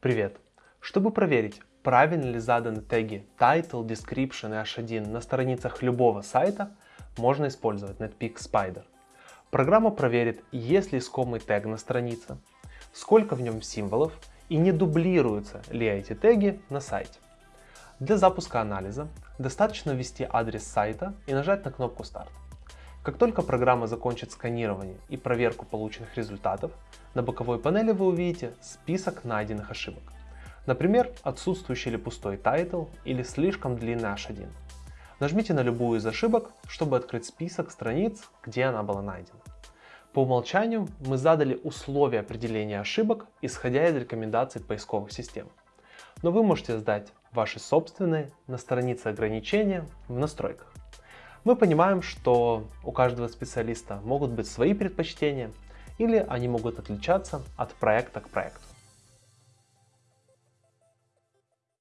Привет! Чтобы проверить, правильно ли заданы теги Title, Description и H1 на страницах любого сайта, можно использовать Netpeak Spider. Программа проверит, есть ли искомый тег на странице, сколько в нем символов и не дублируются ли эти теги на сайте. Для запуска анализа достаточно ввести адрес сайта и нажать на кнопку «Старт». Как только программа закончит сканирование и проверку полученных результатов, на боковой панели вы увидите список найденных ошибок. Например, отсутствующий или пустой title или слишком длинный H1. Нажмите на любую из ошибок, чтобы открыть список страниц, где она была найдена. По умолчанию мы задали условия определения ошибок, исходя из рекомендаций поисковых систем. Но вы можете сдать ваши собственные на странице ограничения в настройках. Мы понимаем, что у каждого специалиста могут быть свои предпочтения или они могут отличаться от проекта к проекту.